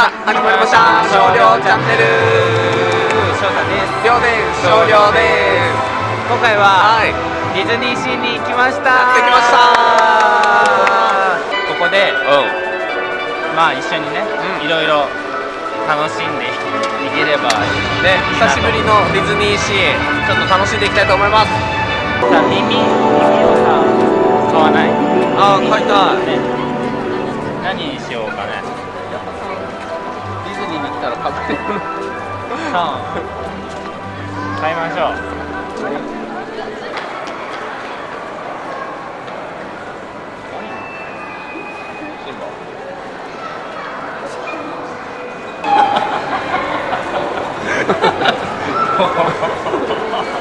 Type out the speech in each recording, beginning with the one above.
さあ始まりました。少量チャンネル。翔太です量です。少量です。今回ははい。ディズニーシーに来ました。やってきました。ここでうまあ一緒にね、うん。いろいろ楽しんでいければんね。久しぶりのディズニーシー。ちょっと楽しんでいきたいと思います。さあ耳耳をさ買わないあー買いたいね何にしようかねたら買ってさあ買いましょう。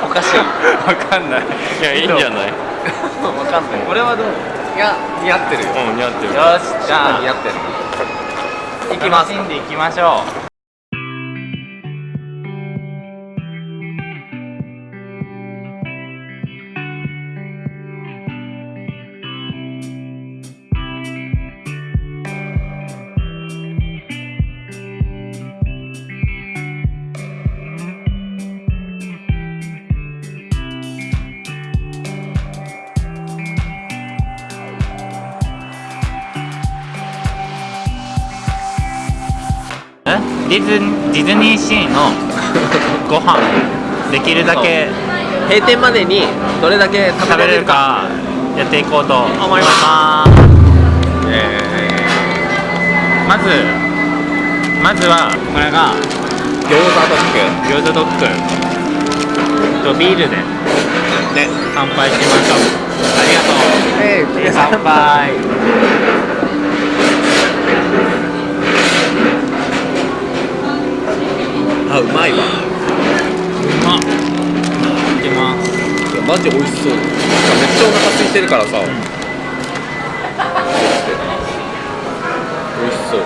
おかしい。わかんない。い。やい。い。んじゃない。わかんない。これはどうい。や似合ってるようん似合ってるよしじゃあ似合ってるい。きます楽しんでい。きましょうディズディズニーシーのご飯できるだけ閉店までにどれだけ食食べれるべれるかかやっていこうと思います。えまずまずはこれがー、餃子ドッ餃子ドッグ。とビールでグね。乾杯しましょう。ありがとう。ええー乾杯あうまいわ。うまっ。いきます。いやマジ美味しそう。めっちゃお腹空いてるからさ、美味しそう。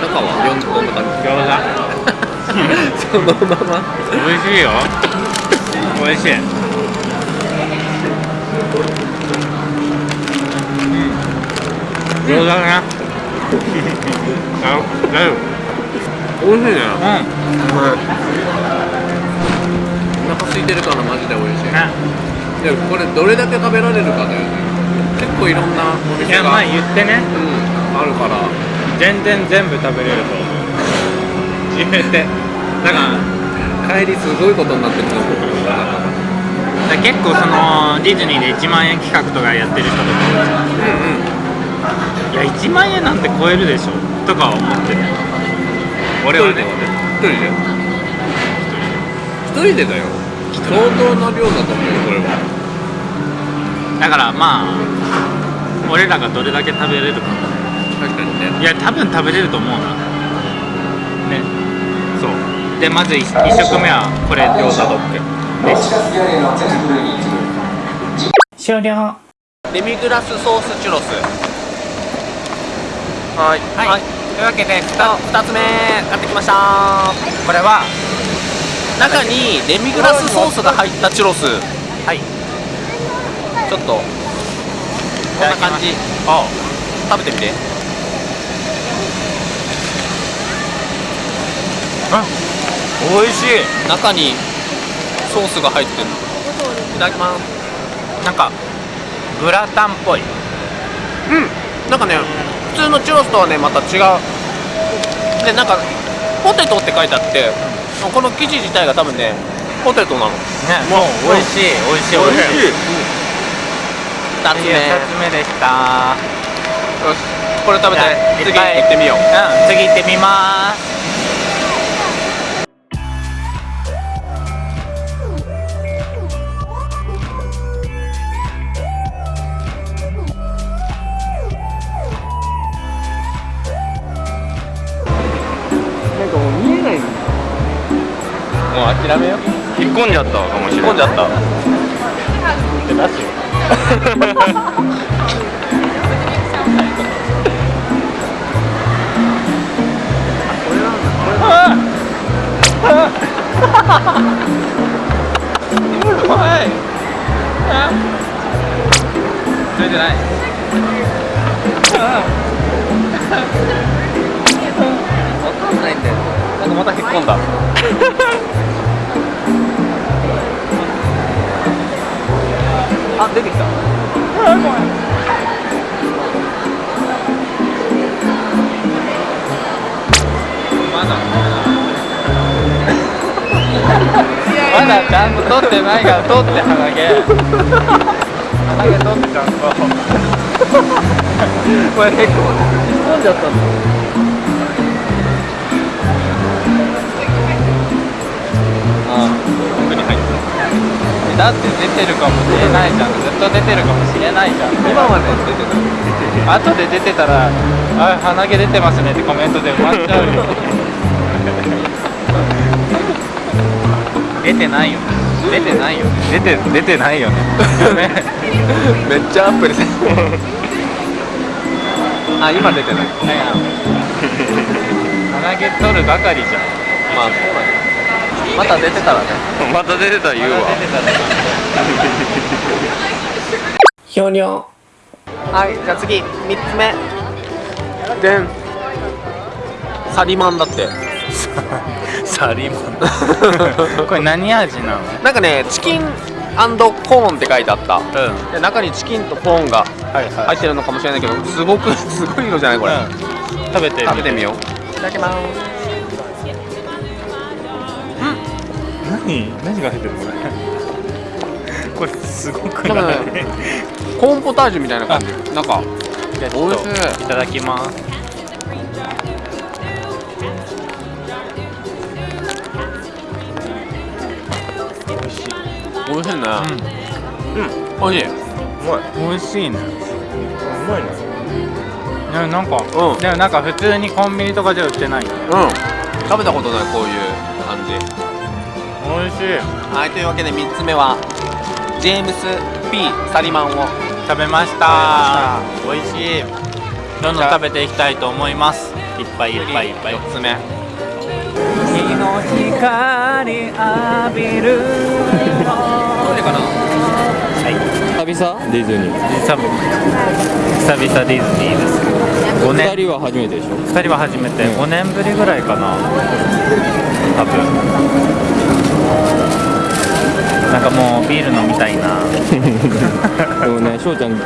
中はよんどんな感餃じ そのまま。子美味しいよ。美味しい。餃子ね。あ大丈夫美味しいね。ううまいお腹空いてるからマジで美味しい。んね。でもこれどれだけ食べられるかだよね結構いろんなおいや店が前言ってね。うん、あるから。全然全部食べれると思う。言ってだから帰りすごいことになってると思う。だ結構そのディズニーで1万円企画とかやってる人とか。うんうん。いや1万円なんて超えるでしょ。とか思ってね俺はね一人で。一人でだよ。相当な量だと思うよそれは。だからまあ俺らがどれだけ食べれるか。確かにね。いや多分食べれると思うな。ね。そう。でまず 1, 食目はこれ餃子ドッグ終了。デミグラスソースチュロス。はい。はい、というわけでふた2つ目買ってきました。これは中にデミグラスソースが入ったチュロス。はい。ちょっとこんな感じ。お食べてみて。おいしい。中にソースが入ってる。いただきます。なんかグラタンっぽい。うん。なんかね普通のチュロスとはねまた違う。でなんかポテトって書いてあってこの生地自体が多分ねポテトなの。ねもう美味しい美味しい美味しい。2つ目次は2つ目。でした。よし。これ食べて次行ってみよう。うん次行ってみます諦めよう。引っ込んじゃったかもしれない。込んじゃった。出すよはいそれじゃないかんないんだよなんかまた引っ込んだあ出てきた。まだまだちゃんと取ってないから取って鼻毛。鼻毛取ってちゃんと。これ結構引っ込んじゃったんだだって出てるかもしれないじゃん。ずっと出てるかもしれないじゃん。今まで。出てた後で出てたら「あ鼻毛出てますね」ってコメントで埋まっちゃうよ。出てないよね。出てないよね。出て出てないよね。めっちゃアップです。あ今出てない。鼻毛取るばかりじゃん。まあそうだねまた出てたらね。また出てたら言うわ。ひょにょはいじゃあ次3つ目。でん。サリマンだって。サリマン。これ何味なの？なんかねチキンコーンって書いてあった。うん。で中にチキンとコーンがはいは入ってるのかもしれないけどすごくすごい色じゃないこれ、うん。食べて。食べてみよう。いただきます何何が入ってるこれ？これすごくない？ねコーンポタージュみたいな感じ。なんかじゃあちょっと美味しい。いただきます。美味しい。美味しいね。うん、美味しい。美味しいね。うまいねでもなんか、うん。でもなんか普通にコンビニとかじゃ売ってない。うん。食べたことないこういう感じ美味しい。はいというわけで3つ目はジェームス・ P・ サリマンを食べました。美味しい。どんどん食べていきたいと思います。いっぱいいっぱい。いっぱい4つ目。日の光浴びる。どれかな？久々？ディズニー。久々久々ディズニーです。5年。二人は初めてでしょ？2人は初めて。5年ぶりぐらいかな。多分なんかもうビール飲みたいな。でもね翔ちゃん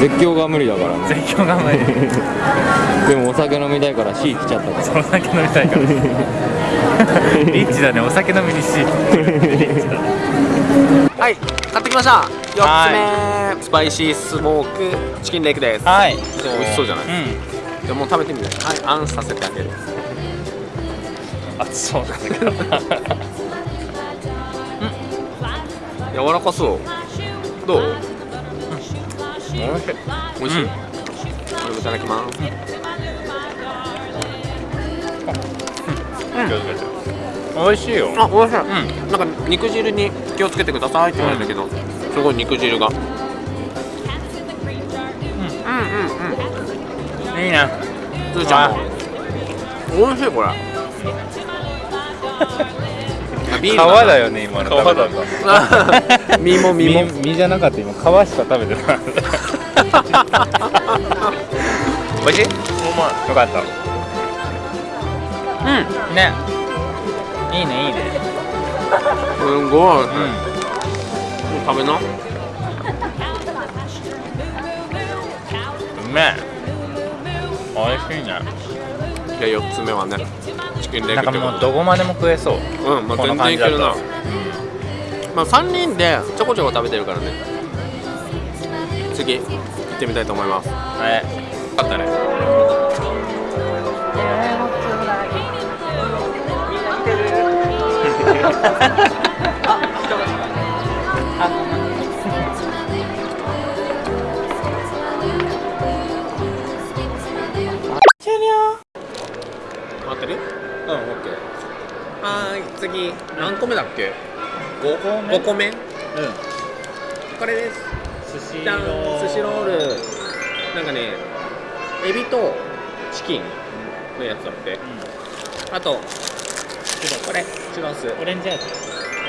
絶叫が無理だから。ね絶叫が無理。でもお酒飲みたいから C 来ちゃったから。お酒飲みたいから。リッチだねお酒飲みにしはい買ってきました。4つ目。はスパイシースモークチキンレイクです。はい。美味しそうじゃない？うん。でもう食べてみてはいあんさせてあげる。あそうだから柔らかそう。どう？美味しい美味しい、うんこれもいただきます美味しいよ。あ美味しい。うん。なんか肉汁に気をつけてくださいって言われたけど、すごい肉汁が。うんうんうん。いいね。つーちゃん。も美味しいこれ 皮だ。よね今の。皮だった。だ 身も身も。身じゃなかった今皮しか食べてない 美味しい？よかった。うん。ね。いいねいいね。すごい、うん、う食べな。うめえ。美味しいね。じゃあ4つ目はねチキンレなんかッグってこともうどこまでも食えそう。でうんまあ全然いけるな。まあ3人でちょこちょこ食べてるからね。次行ってみたいと思います。はいあったね。待って個目だっけ？5, 個目？5個目？うん。これです。寿司じゃん。寿司ロール。なんかねエビとチキンのやつだって。あとこれ？チュロス。オレンジ味？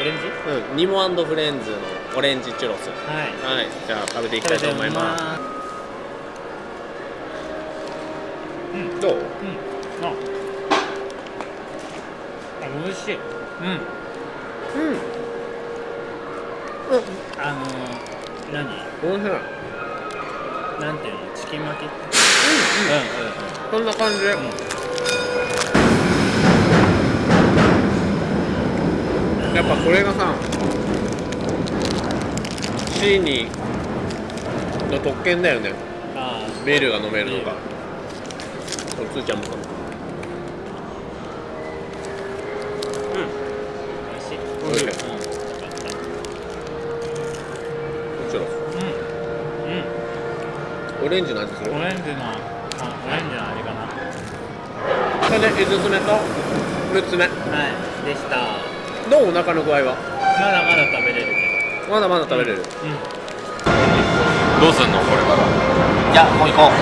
オレンジ？うん。ニモフレンズのオレンジチュロス。はい。はい。じゃあ食べていきたいと思います。うん。どう？うん。ああ美味しい。うんうん。あのー、何？おいしいなんていうの？チキン巻き？うん。うんうんこんな感じ。で、やっぱこれがさシーニーの特権だよね。あビールが飲めるのが。そうつーちゃんもかもあ美味しい美味しいうんよかったもちろんうんオレンジの味する？うんオレンジのあオレンジの味かな。それで5つ目と6つ目。はいでした。どうお腹の具合は？まだまだ食べれるけまだまだ食べれる、どうん。どうすんのこれから？じゃあもう行こう。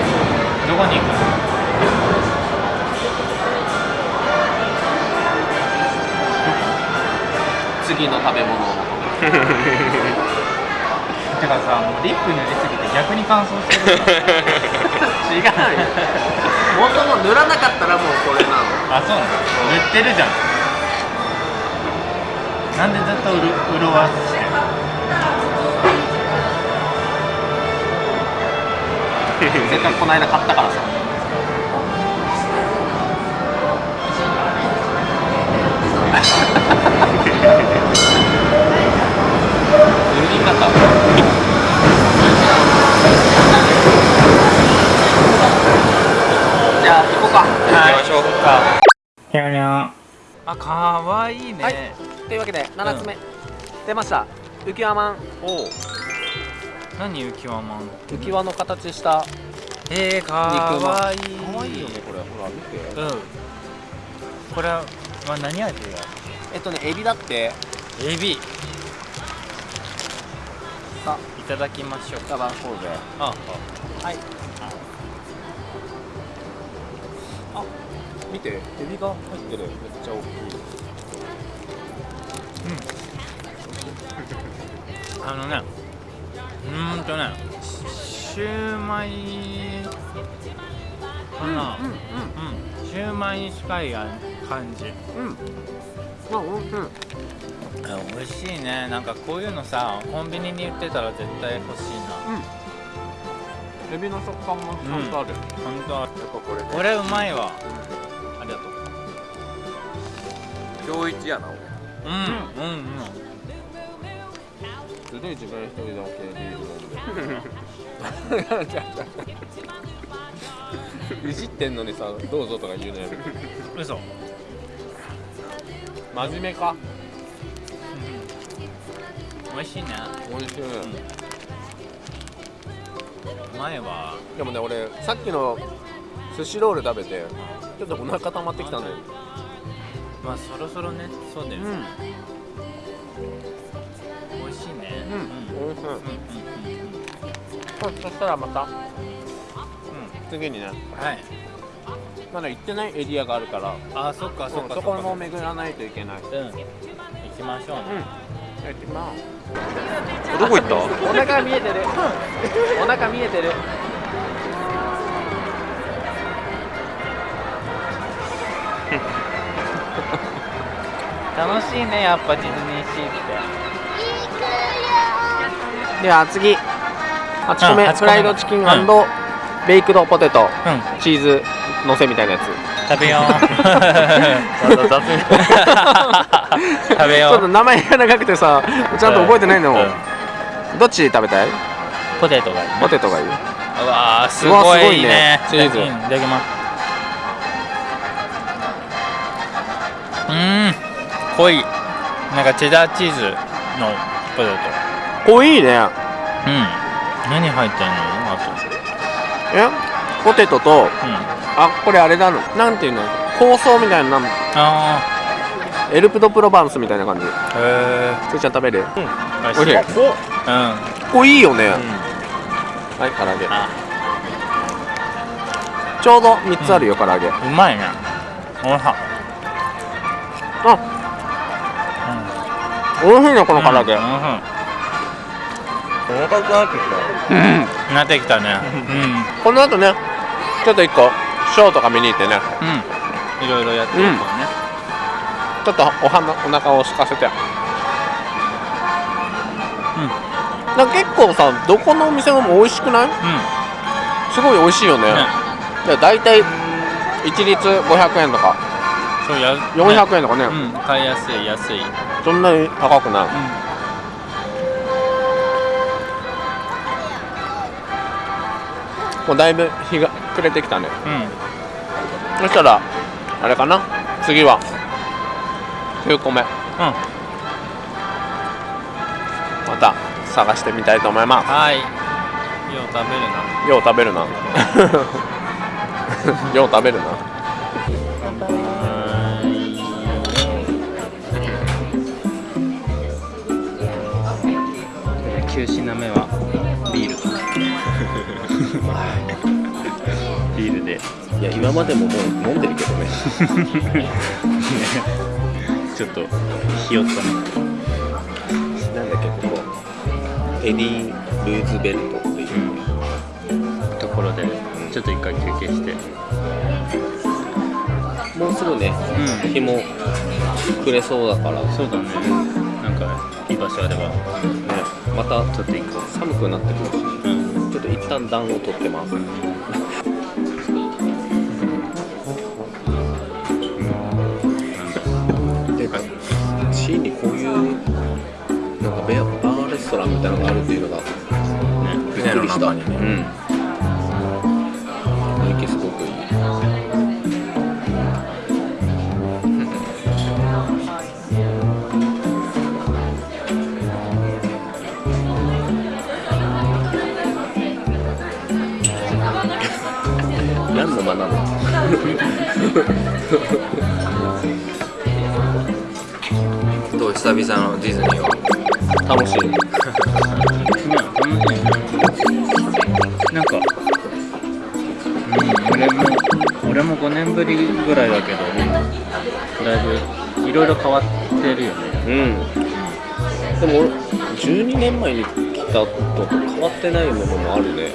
どこに行く？の次の食べ物を。求めるてかさもうリップ塗りすぎて逆に乾燥してる違うよもとも塗らなかったらもうこれなのあそうなの塗ってるじゃん。なんでずっとうる潤わしてるせっかくこの間買ったからさ塗り方じゃあ行こうか。はい。行きましょうかひゃにゃんあかわいいね、はい。というわけで7つ目、出ました。浮き輪マン。お何浮き輪マン浮き輪の形したえー、かわいい。かわいいよねこれ。ほら見て。うん。これは何味やえっとねエビだって。エビさいただきましょうガバンこうぜあはい。あ。見て。エビが入ってる。めっちゃ大きい。あのねうーんとねシューマイかな。うんうん、シューマイに近い感じ。うん。うんあうんうん美味しいね。なんかこういうのさコンビニに売ってたら絶対欲しいな。エビの食感もちゃんとある、本当やっぱこれね。これうまいわ。ありがとう。今日一やなうん。うんうんすごい自分一人だけビール飲んで。いじってんのにさどうぞとか言うのやる嘘。真面目か美味しいね。美味しい、うまいわでもね俺さっきの寿司ロール食べてちょっとお腹溜まってきたんだよ。まあそろそろね。そうだよ、うん。美味しいね。うん。美味しい。うんうんそしたらまた。うん。うん次にね。はい。まだ行ってない？エリアがあるから。あそっかそっかそこも巡らないといけない。うん。行きましょうね、行きますどこ行った？お腹見えてる。お腹見えてる。楽しいねやっぱディズニーシーって。では次。8個目、うん8個目。フライドチキンうん。ベイクドポテト、うん。チーズのせみたいなやつ。食べよう 食べよう。ちょっと名前が長くてさちゃんと覚えてないんだもん、うん。どっち食べたい？ポテトがいい。ねポテトがいい。うわーすごいすごいね。ねチーズうんいただきます。うーん。濃い。なんかチェダーチーズのポテ濃いね。トうん。何入ってんの？あと。え？ポテトとうん。あこれあれだの？なんていうの？香草みたいななんあエルプドプロバンスみたいな感じ。ー。へつーちゃん食べる？えおい。しい。う。ん濃いよね、はい唐揚げ。あ。ちょうど3つあるよ、唐揚げ。うまいね。おいしい。あ。美味しいねこの唐揚げ、うんうんお腹くなってきうん。なってきたね。うん。この後ねちょっと1個ショーとか見に行ってね。うん。いろいろやってるからね、ちょっとお花お腹を空かせて。なんか結構さどこのお店も美味しくない？うん。すごい美味しいよね。ねで大体一律500円とか。そうや400円とかね。うん。買いやすい安い。うんそんなに高くない。もうだいぶ日が暮れてきたね。うん。そしたらあれかな？次は9個目うん。また探してみたいと思いまはい。よう食べるな。すよう食べるな。よう食べるな。9品目はビール。ビールで。いや今までももう飲んでるけどね ちょっとひよったねなんだっけここ。エディ・ルーズベルトっていう、ところでちょっと一回休憩して。もうすぐねうん。日も暮れそうだから。ねそうだね。なんかいい場所あれば。またちょっと寒くなってくるし。ううん。ちょっと一旦暖を取ってますストランみたいなのがあるっていうのがねびっくりねうん。雰囲気すごくいい何の間なの？どう？久々のディズニーは楽しい。なんかうん俺も俺も5年ぶりぐらいだけどだいぶいろいろ変わってるよね。うん。でも俺12年前に来たのと変わってないものもあるね。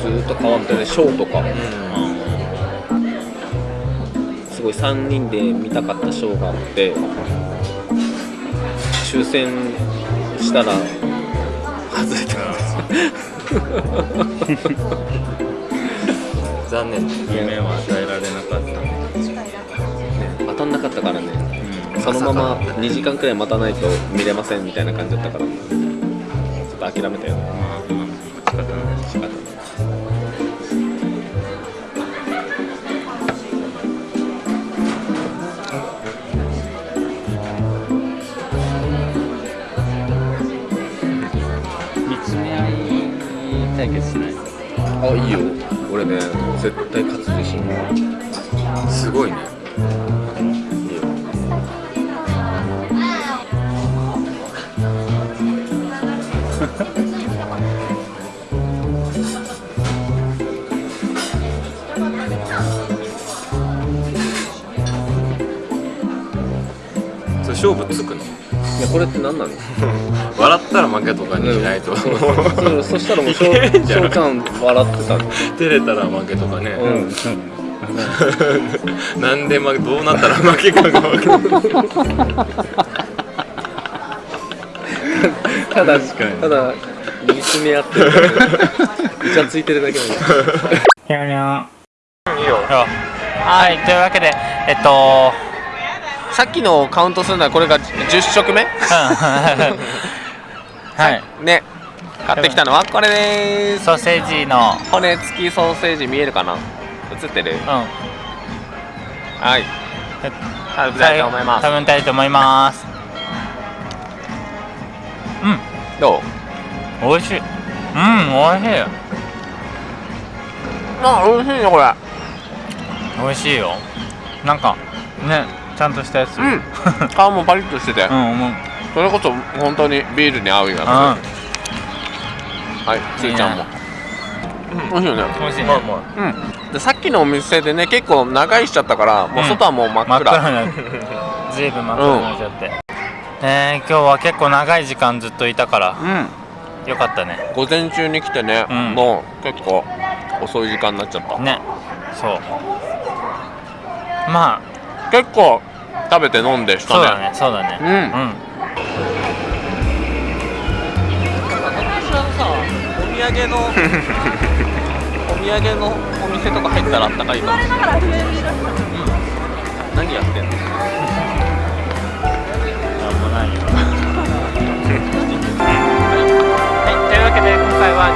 ずーっと変わってね。ショーとか。すごい3人で見たかったショーがあって抽選したら。外れた。残念。夢は与えられなかった。ね当たんなかったからね。うん。そのまままさか2時間くらい待たないと見れませんみたいな感じだったから。ちょっと諦めたよね対決しない。あいいよ。俺ね絶対勝つ自信。すごいね。いいよ。それ勝負つくの？いやこれって何なの？笑ったら負けとかにしないと。そうそしたらもうしょういけんじゃん。しょうちゃん笑ってた照れたら負けとかね、うん。なんで負けどうなったら負けかが分かる ただただ見つめ合ってるイチャついてるだけなんだにゃにゃいいよ。はいというわけでえっとさっきのカウントするのはこれが10食目はい。ね。買ってきたのはこれでーす。ソーセージの。骨付きソーセージ見えるかな？映ってる？うん。はい。食べたいと思います。食べたいと思います。うん。どう？美味しい。うん美味しい。あ美味しいねこれ。美味しいよ。なんかねちゃんとしたやつ。うん。皮もパリッとしてて、うんう。んそれこそ本当にビールに合うような。うん。はいつーちゃんも。美味しいよね。美味しいね。まあまうん。でさっきのお店でね結構長居しちゃったからもう外はもう真っ真っ暗、ずいぶん真っ暗になっちゃって、えー、今日は結構長い時間ずっといたから。うん。よかったね。午前中に来てね、うん。もう結構遅い時間になっちゃった。ね。そう。ま結構食べて飲んでしたね。あそうだねそうだね。うん。うん。お土産のお土産のお店とか入ったらあったかいかもしれない、うん、何やってんの？なんもないよ。はい、というわけで今回は